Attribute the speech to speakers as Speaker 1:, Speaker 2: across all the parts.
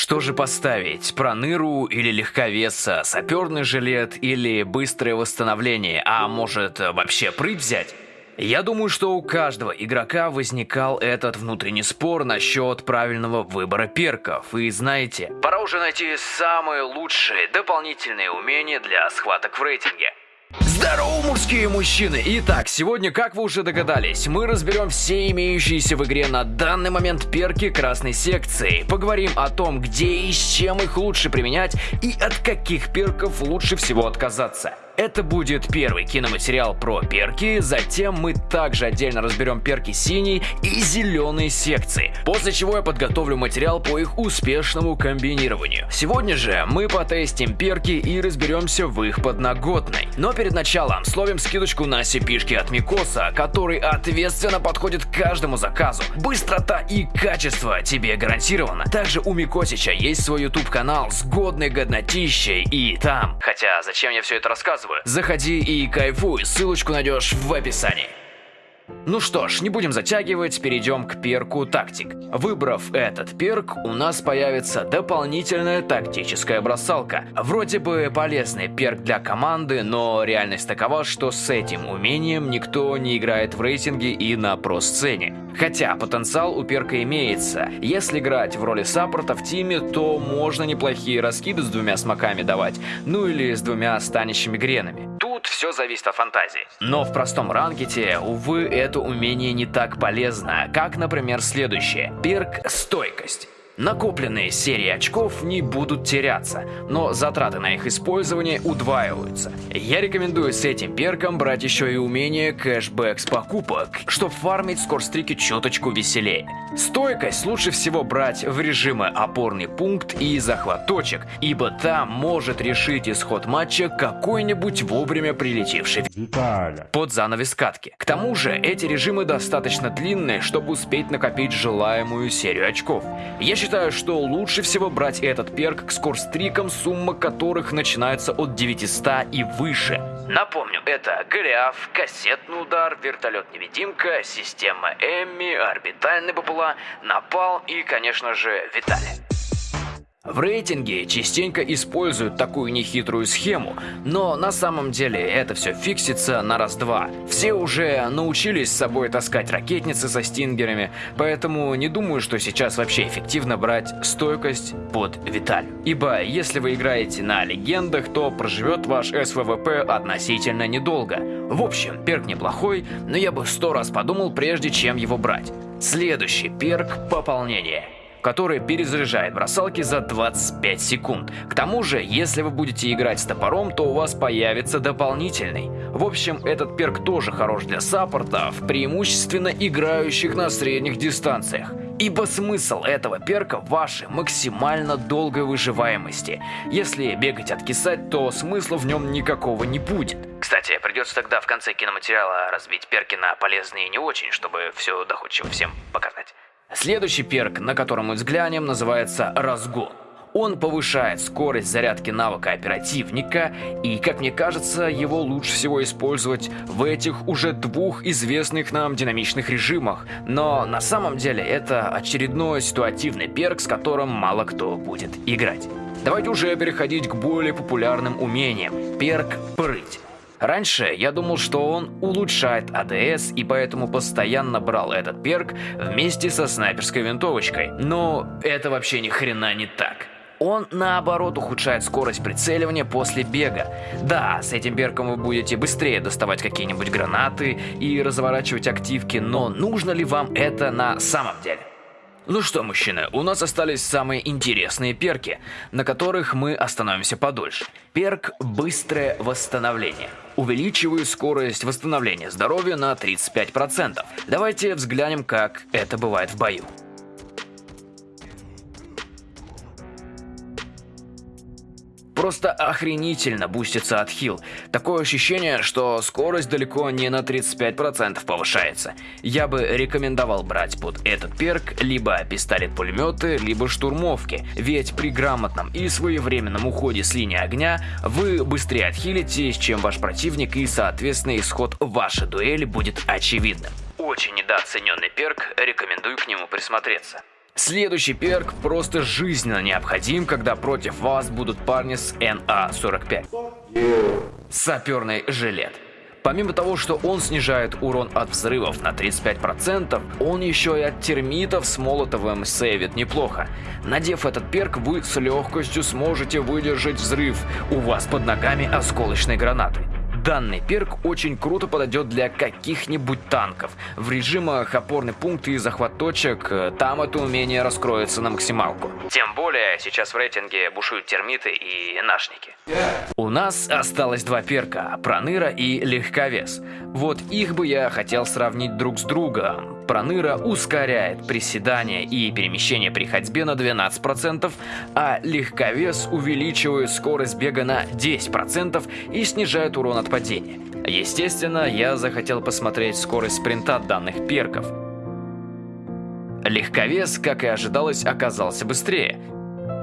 Speaker 1: Что же поставить? Проныру или легковеса, саперный жилет или быстрое восстановление, а может вообще прыть взять? Я думаю, что у каждого игрока возникал этот внутренний спор насчет правильного выбора перков. И знаете, пора уже найти самые лучшие дополнительные умения для схваток в рейтинге. Здорово, мужские мужчины! Итак, сегодня, как вы уже догадались, мы разберем все имеющиеся в игре на данный момент перки красной секции. Поговорим о том, где и с чем их лучше применять и от каких перков лучше всего отказаться. Это будет первый киноматериал про перки, затем мы также отдельно разберем перки синей и зеленой секции, после чего я подготовлю материал по их успешному комбинированию. Сегодня же мы потестим перки и разберемся в их подноготной. Но перед началом словим скидочку на cp от Микоса, который ответственно подходит к каждому заказу. Быстрота и качество тебе гарантировано. Также у Микосича есть свой YouTube канал с годной годнотищей и там. Хотя зачем я все это рассказываю? Заходи и кайфуй, ссылочку найдешь в описании. Ну что ж, не будем затягивать, перейдем к перку тактик. Выбрав этот перк, у нас появится дополнительная тактическая бросалка. Вроде бы полезный перк для команды, но реальность такова, что с этим умением никто не играет в рейтинге и на про-сцене. Хотя потенциал у перка имеется. Если играть в роли саппорта в тиме, то можно неплохие раскиды с двумя смоками давать, ну или с двумя станищими гренами. Все зависит от фантазии. Но в простом ранкете, увы, это умение не так полезно, как, например, следующее. Перк «Стойкость». Накопленные серии очков не будут теряться, но затраты на их использование удваиваются. Я рекомендую с этим перком брать еще и умение кэшбэк с покупок, чтобы фармить скорстрики чуточку веселее. Стойкость лучше всего брать в режимы опорный пункт и захват точек, ибо там может решить исход матча какой-нибудь вовремя прилетевший
Speaker 2: Виталя.
Speaker 1: под занавес катки. К тому же эти режимы достаточно длинные, чтобы успеть накопить желаемую серию очков. Я считаю, что лучше всего брать этот перк к скорстрикам, сумма которых начинается от 900 и выше. Напомню, это Голиаф, кассетный удар, вертолет-невидимка, система Эмми, орбитальный БПЛА, Напалм и, конечно же, Виталий. В рейтинге частенько используют такую нехитрую схему, но на самом деле это все фиксится на раз-два. Все уже научились с собой таскать ракетницы со стингерами, поэтому не думаю, что сейчас вообще эффективно брать стойкость под Виталь. Ибо если вы играете на легендах, то проживет ваш СВВП относительно недолго. В общем, перк неплохой, но я бы сто раз подумал, прежде чем его брать. Следующий перк – пополнение который перезаряжает бросалки за 25 секунд. К тому же, если вы будете играть с топором, то у вас появится дополнительный. В общем, этот перк тоже хорош для саппортов, преимущественно играющих на средних дистанциях. Ибо смысл этого перка в вашей максимально долгой выживаемости. Если бегать откисать, то смысла в нем никакого не будет. Кстати, придется тогда в конце киноматериала разбить перки на полезные и не очень, чтобы все доходчиво всем показать. Следующий перк, на котором мы взглянем, называется «Разгон». Он повышает скорость зарядки навыка оперативника, и, как мне кажется, его лучше всего использовать в этих уже двух известных нам динамичных режимах. Но на самом деле это очередной ситуативный перк, с которым мало кто будет играть. Давайте уже переходить к более популярным умениям. Перк «Прыть». Раньше я думал, что он улучшает АДС и поэтому постоянно брал этот перк вместе со снайперской винтовочкой. Но это вообще ни хрена не так. Он наоборот ухудшает скорость прицеливания после бега. Да, с этим перком вы будете быстрее доставать какие-нибудь гранаты и разворачивать активки, но нужно ли вам это на самом деле? Ну что, мужчины, у нас остались самые интересные перки, на которых мы остановимся подольше. Перк «Быстрое восстановление». Увеличиваю скорость восстановления здоровья на 35%. Давайте взглянем, как это бывает в бою. Просто охренительно бустится отхил. Такое ощущение, что скорость далеко не на 35% повышается. Я бы рекомендовал брать под этот перк либо пистолет-пулеметы, либо штурмовки. Ведь при грамотном и своевременном уходе с линии огня вы быстрее отхилитесь, чем ваш противник и соответственно исход вашей дуэли будет очевидным. Очень недооцененный перк, рекомендую к нему присмотреться. Следующий перк просто жизненно необходим, когда против вас будут парни с НА-45. Саперный жилет. Помимо того, что он снижает урон от взрывов на 35%, он еще и от термитов с молотовым сейвит неплохо. Надев этот перк, вы с легкостью сможете выдержать взрыв. У вас под ногами осколочной гранаты. Данный перк очень круто подойдет для каких-нибудь танков. В режимах опорный пункт и захват точек, э, там это умение раскроется на максималку. Тем более, сейчас в рейтинге бушуют термиты и нашники. У нас осталось два перка, Проныра и Легковес. Вот их бы я хотел сравнить друг с другом. Проныра ускоряет приседания и перемещение при ходьбе на 12%, а легковес увеличивает скорость бега на 10% и снижает урон от падения. Естественно, я захотел посмотреть скорость спринта данных перков. Легковес, как и ожидалось, оказался быстрее.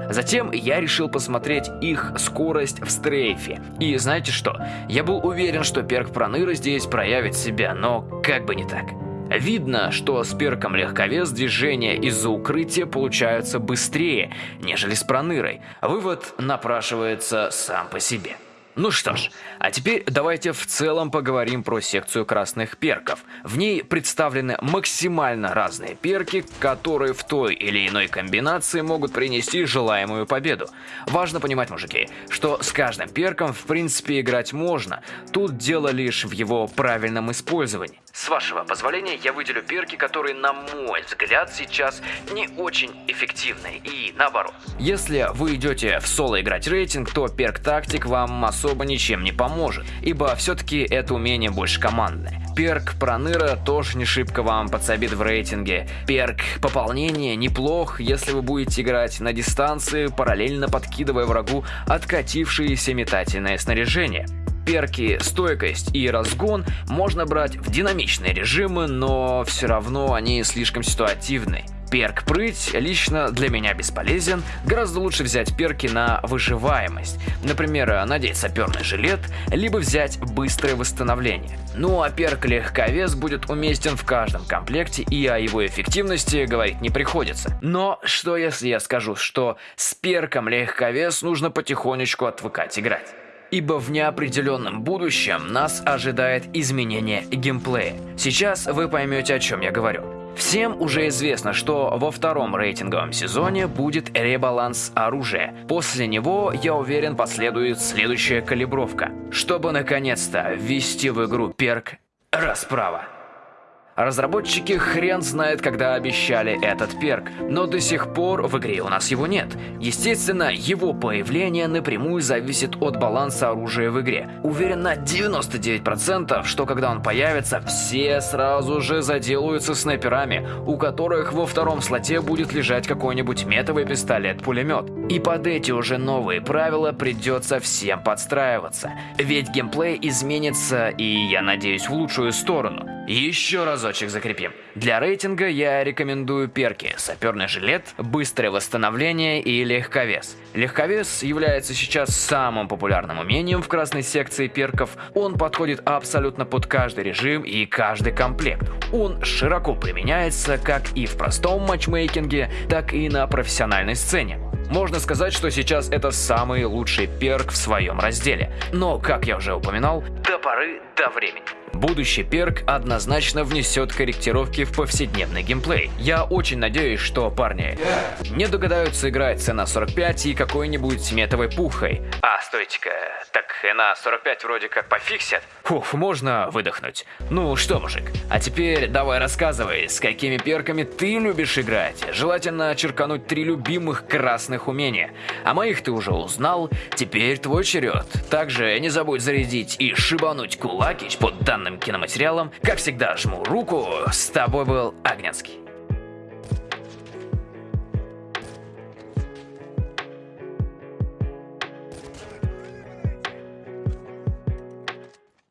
Speaker 1: Затем я решил посмотреть их скорость в стрейфе. И знаете что? Я был уверен, что перк Проныра здесь проявит себя, но как бы не так. Видно, что с перком легковес движения из-за укрытия получаются быстрее, нежели с пронырой. Вывод напрашивается сам по себе. Ну что ж, а теперь давайте в целом поговорим про секцию красных перков. В ней представлены максимально разные перки, которые в той или иной комбинации могут принести желаемую победу. Важно понимать, мужики, что с каждым перком в принципе играть можно, тут дело лишь в его правильном использовании. С вашего позволения я выделю перки, которые, на мой взгляд, сейчас не очень эффективны и наоборот. Если вы идете в соло играть рейтинг, то перк тактик вам особо ничем не поможет, ибо все-таки это умение больше командное. Перк Проныра тоже не шибко вам подсобит в рейтинге. Перк Пополнение неплох, если вы будете играть на дистанции, параллельно подкидывая врагу откатившееся метательное снаряжение. Перки стойкость и разгон можно брать в динамичные режимы, но все равно они слишком ситуативны. Перк прыть лично для меня бесполезен, гораздо лучше взять перки на выживаемость. Например, надеть саперный жилет, либо взять быстрое восстановление. Ну а перк легковес будет уместен в каждом комплекте и о его эффективности говорить не приходится. Но что если я скажу, что с перком легковес нужно потихонечку отвыкать играть? ибо в неопределенном будущем нас ожидает изменение геймплея. Сейчас вы поймете, о чем я говорю. Всем уже известно, что во втором рейтинговом сезоне будет ребаланс оружия. После него, я уверен, последует следующая калибровка, чтобы наконец-то ввести в игру перк «Расправа». Разработчики хрен знает, когда обещали этот перк, но до сих пор в игре у нас его нет. Естественно, его появление напрямую зависит от баланса оружия в игре. Уверен на 99%, что когда он появится, все сразу же заделаются снайперами, у которых во втором слоте будет лежать какой-нибудь метовый пистолет-пулемет. И под эти уже новые правила придется всем подстраиваться. Ведь геймплей изменится и, я надеюсь, в лучшую сторону. Еще разочек закрепим. Для рейтинга я рекомендую перки «Саперный жилет», «Быстрое восстановление» и «Легковес». Легковес является сейчас самым популярным умением в красной секции перков. Он подходит абсолютно под каждый режим и каждый комплект. Он широко применяется как и в простом матчмейкинге, так и на профессиональной сцене. Можно сказать, что сейчас это самый лучший перк в своем разделе. Но, как я уже упоминал, до поры до времени. Будущий перк однозначно внесет корректировки в повседневный геймплей. Я очень надеюсь, что парни не догадаются играть цена 45 и какой-нибудь метовой пухой. А, стойте-ка, так на 45 вроде как пофиксят. Фух, можно выдохнуть. Ну что, мужик, а теперь давай рассказывай, с какими перками ты любишь играть. Желательно черкануть три любимых красных умения. А моих ты уже узнал, теперь твой черед. Также не забудь зарядить и шибануть кулакич под данным киноматериалом. Как всегда, жму руку. С тобой был Агненский.